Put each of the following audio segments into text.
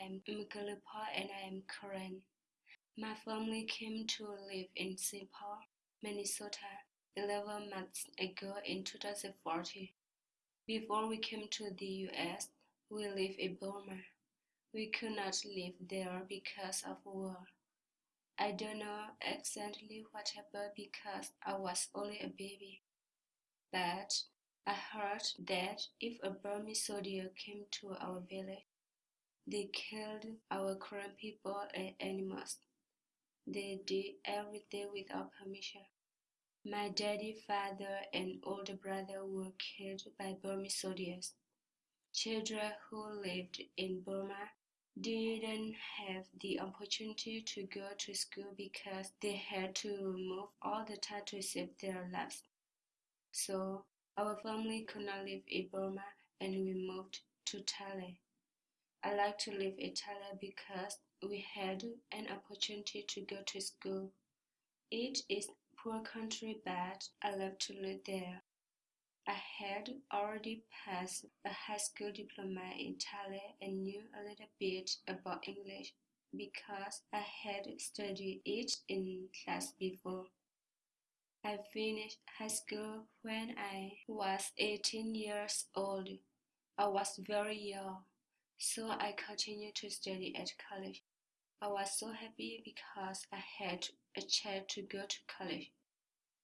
I am Mkalipa and I am Karen. My family came to live in St. Paul, Minnesota 11 months ago in 2014. Before we came to the US, we lived in Burma. We could not live there because of war. I don't know exactly what happened because I was only a baby. But I heard that if a Burmese soldier came to our village, they killed our Karen people and animals. They did everything without permission. My daddy, father, and older brother were killed by Burmese soldiers. Children who lived in Burma didn't have the opportunity to go to school because they had to move all the time to save their lives. So our family could not live in Burma and we moved to Thailand. I like to live in Thailand because we had an opportunity to go to school. It is poor country but I love to live there. I had already passed a high school diploma in Thailand and knew a little bit about English because I had studied it in class before. I finished high school when I was 18 years old. I was very young, so I continued to study at college. I was so happy because I had a chance to go to college.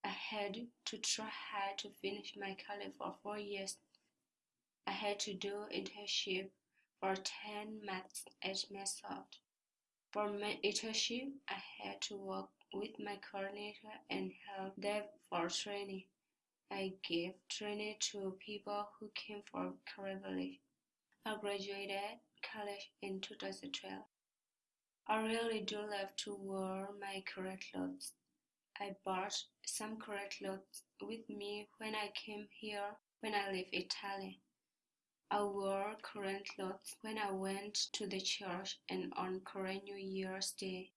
I had to try hard to finish my college for four years. I had to do internship for 10 months at Method. For my internship, I had to work with my coordinator and help them for training. I gave training to people who came Karen Village. I graduated college in 2012. I really do love to wear my Karen clothes. I bought some Karen clothes with me when I came here when I in Italy. I wore Karen clothes when I went to the church and on Karen New Year's Day.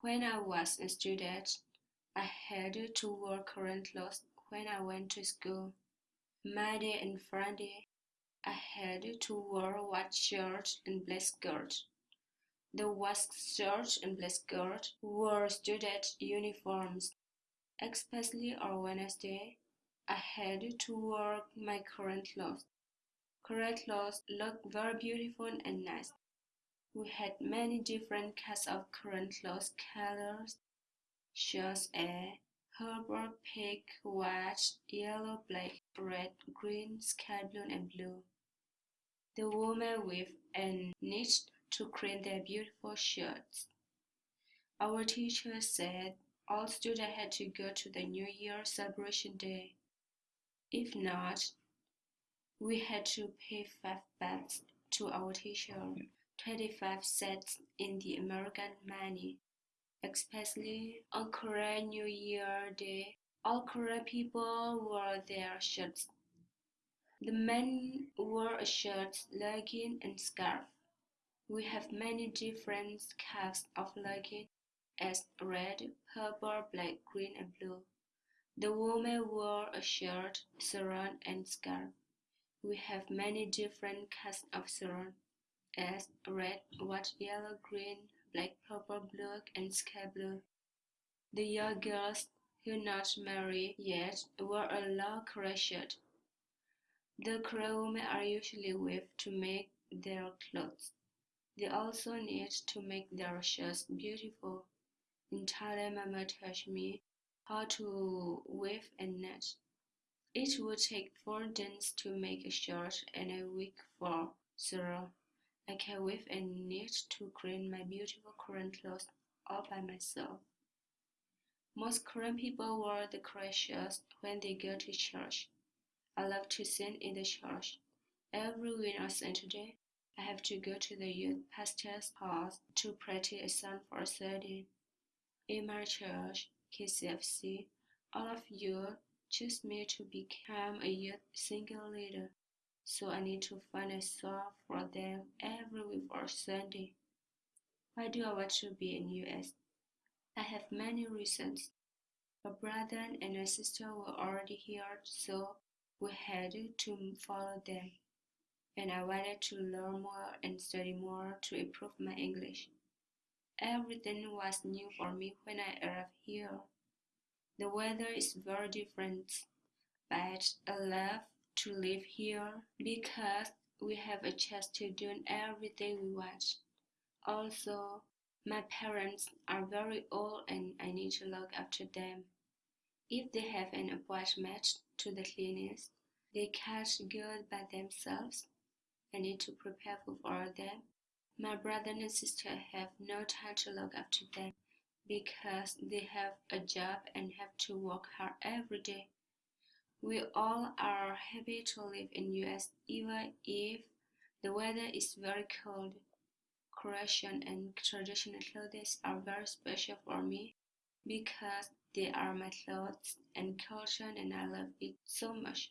When I was a student, I had to wear Karen clothes when I went to school. Monday and Friday, I had to wear white shirt and black skirt. The white shirt and black skirt were student uniforms. Especially on Wednesday, I had to wear my Karen clothes. Karen clothes look very beautiful and nice. We had many different kinds of Karen clothes colors, such as purple, pink, white, yellow, black, red, green, sky blue, and blue. The women weave and knit to create their beautiful shirts. Our teacher said all students had to go to the New Year celebration day. If not, we had to pay five bucks to our teacher. 25 cents in the American money, especially on Karen New Year Day. All Karen people wore their shirts. The men wore a shirt, legging, and scarf. We have many different kinds of legging, as red, purple, black, green, and blue. The woman wore a shirt, sarong, and scarf. We have many different kinds of sarong as red, white, yellow, green, black, purple, blue, and sky blue. The young girls who not married yet wear a long Karen shirt. The women are usually weave to make their clothes. They also need to make their shirts beautiful. In Thailand, Mama taught me how to weave and knit. It would take four days to make a shirt and a week for zero. I can weave and knit to create my beautiful Karen clothes all by myself. Most Karen people wear the Karen shirts when they go to church. I love to sing in the church. Every on Saturday, I have to go to the youth pastor's house to practice a song for a Sunday. In my church, KCFC, all of you choose me to become a youth singing leader so I need to find a song for them every week or Sunday. Why do I want to be in US? I have many reasons. A brother and a sister were already here, so we had to follow them. and I wanted to learn more and study more to improve my English. Everything was new for me when I arrived here. The weather is very different, but I love to live here because we have a chance to do everything we want. Also, my parents are very old and I need to look after them. If they have an appointment to the clinic, they can't go by themselves. I need to prepare food for them. My brother and sister have no time to look after them because they have a job and have to work hard every day. We all are happy to live in US even if the weather is very cold. Croatian and traditional clothes are very special for me because they are my thoughts and culture and I love it so much.